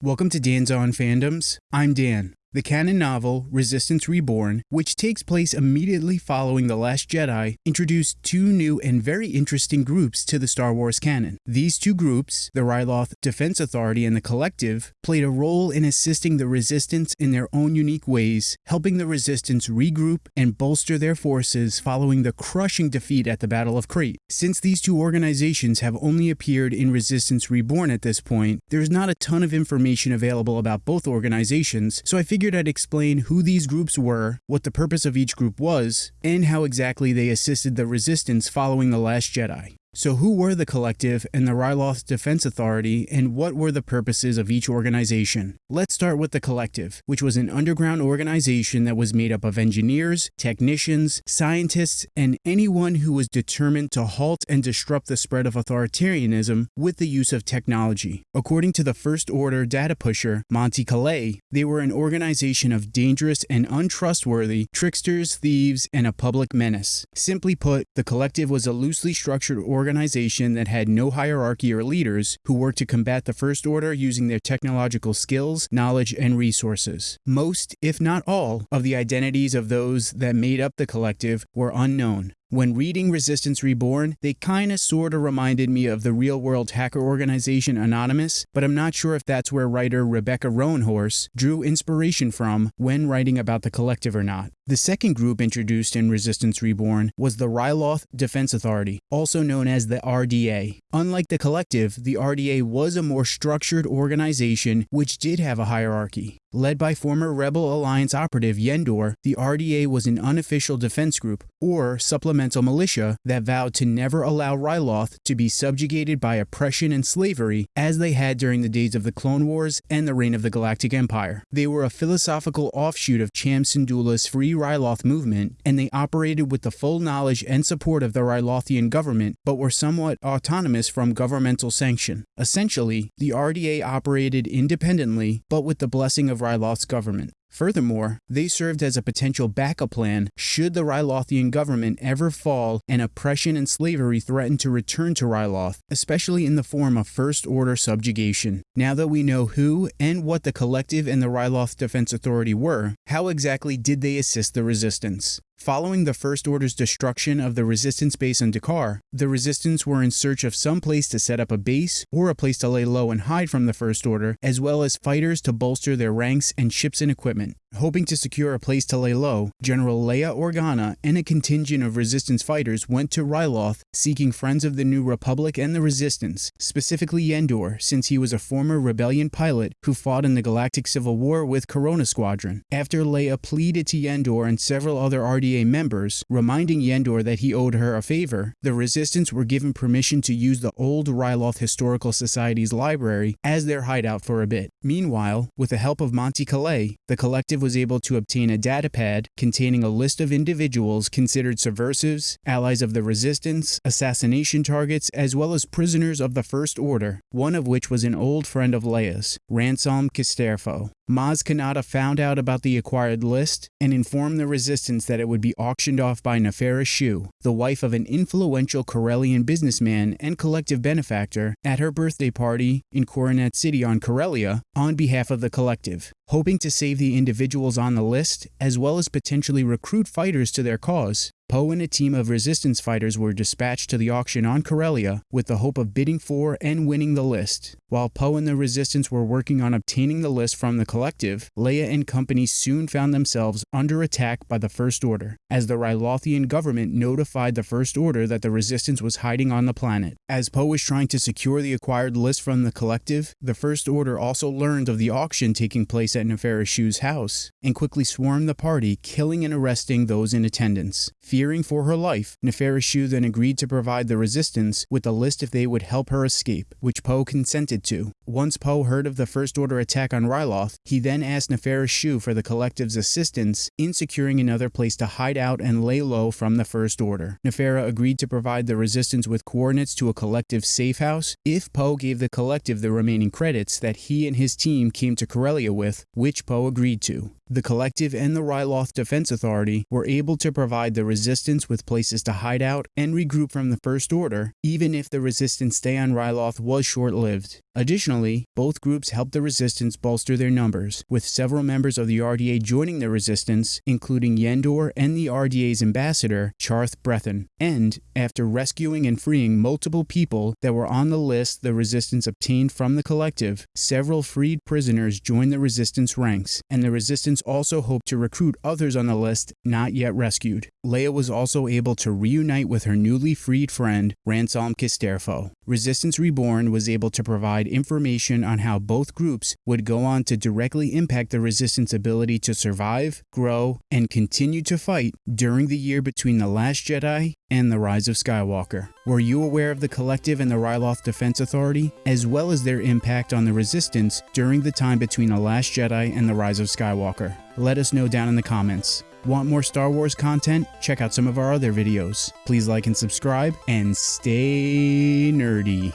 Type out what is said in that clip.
Welcome to Dan's On Fandoms. I'm Dan. The canon novel, Resistance Reborn, which takes place immediately following The Last Jedi, introduced two new and very interesting groups to the Star Wars canon. These two groups, the Ryloth Defense Authority and the Collective, played a role in assisting the Resistance in their own unique ways, helping the Resistance regroup and bolster their forces following the crushing defeat at the Battle of Crait. Since these two organizations have only appeared in Resistance Reborn at this point, there's not a ton of information available about both organizations, so I figured figured I'd explain who these groups were, what the purpose of each group was, and how exactly they assisted the resistance following The Last Jedi. So, who were the Collective and the Ryloth Defense Authority, and what were the purposes of each organization? Let's start with the Collective, which was an underground organization that was made up of engineers, technicians, scientists, and anyone who was determined to halt and disrupt the spread of authoritarianism with the use of technology. According to the First Order data pusher, Monty Calais, they were an organization of dangerous and untrustworthy tricksters, thieves, and a public menace. Simply put, the Collective was a loosely structured organization organization that had no hierarchy or leaders who worked to combat the First Order using their technological skills, knowledge, and resources. Most, if not all, of the identities of those that made up the collective were unknown. When reading Resistance Reborn, they kinda sorta reminded me of the real world hacker organization Anonymous, but I'm not sure if that's where writer Rebecca Roanhorse drew inspiration from when writing about the collective or not. The second group introduced in Resistance Reborn was the Ryloth Defense Authority, also known as the RDA. Unlike the collective, the RDA was a more structured organization which did have a hierarchy. Led by former Rebel Alliance operative Yendor, the RDA was an unofficial defense group, or supplemental militia, that vowed to never allow Ryloth to be subjugated by oppression and slavery as they had during the days of the Clone Wars and the reign of the Galactic Empire. They were a philosophical offshoot of Cham Syndulla's Free Ryloth movement, and they operated with the full knowledge and support of the Rylothian government, but were somewhat autonomous from governmental sanction. Essentially, the RDA operated independently, but with the blessing of of Ryloth's government. Furthermore, they served as a potential backup plan should the Rylothian government ever fall and oppression and slavery threaten to return to Ryloth, especially in the form of First Order subjugation. Now that we know who and what the Collective and the Ryloth Defense Authority were, how exactly did they assist the resistance? Following the First Order's destruction of the Resistance base on D'Qar, the Resistance were in search of some place to set up a base or a place to lay low and hide from the First Order, as well as fighters to bolster their ranks and ships and equipment. Hoping to secure a place to lay low, General Leia Organa and a contingent of Resistance fighters went to Ryloth seeking friends of the New Republic and the Resistance, specifically Yendor, since he was a former rebellion pilot who fought in the Galactic Civil War with Corona Squadron. After Leia pleaded to Yendor and several other RDA members, reminding Yendor that he owed her a favor, the Resistance were given permission to use the old Ryloth Historical Society's library as their hideout for a bit. Meanwhile, with the help of Monty Calais, the collective was able to obtain a datapad containing a list of individuals considered subversives, allies of the resistance, assassination targets, as well as prisoners of the First Order, one of which was an old friend of Leia's, Ransolm Casterfo. Maz Kanata found out about the acquired list and informed the resistance that it would be auctioned off by Nefera Shu, the wife of an influential Corellian businessman and collective benefactor, at her birthday party in Coronet City on Corellia on behalf of the collective. Hoping to save the individuals on the list, as well as potentially recruit fighters to their cause, Poe and a team of resistance fighters were dispatched to the auction on Corellia with the hope of bidding for and winning the list. While Poe and the resistance were working on obtaining the list from the collective, Leia and company soon found themselves under attack by the First Order, as the Rylothian government notified the First Order that the resistance was hiding on the planet. As Poe was trying to secure the acquired list from the collective, the First Order also learned of the auction taking place at Nefera Shu's house, and quickly swarmed the party, killing and arresting those in attendance. Fearing for her life, Nefera Shu then agreed to provide the resistance with a list if they would help her escape, which Poe consented to. Once Poe heard of the First Order attack on Ryloth, he then asked Nefera Shu for the collective's assistance in securing another place to hide out and lay low from the First Order. Nefera agreed to provide the resistance with coordinates to a collective safe house if Poe gave the collective the remaining credits that he and his team came to Corellia with, which Poe agreed to. The Collective and the Ryloth Defense Authority were able to provide the Resistance with places to hide out and regroup from the First Order, even if the Resistance stay on Ryloth was short-lived. Additionally, both groups helped the Resistance bolster their numbers, with several members of the RDA joining the Resistance, including Yendor and the RDA's ambassador, Charth Brethen. And, after rescuing and freeing multiple people that were on the list the Resistance obtained from the Collective, several freed prisoners joined the Resistance ranks, and the Resistance also hoped to recruit others on the list not yet rescued. Leia was also able to reunite with her newly freed friend, Ransolm Casterfo. Resistance Reborn was able to provide information on how both groups would go on to directly impact the Resistance ability to survive, grow, and continue to fight during the year between The Last Jedi and The Rise of Skywalker. Were you aware of the Collective and the Ryloth Defense Authority, as well as their impact on the Resistance during the time between The Last Jedi and The Rise of Skywalker? Let us know down in the comments. Want more Star Wars content? Check out some of our other videos. Please like and subscribe, and stay nerdy.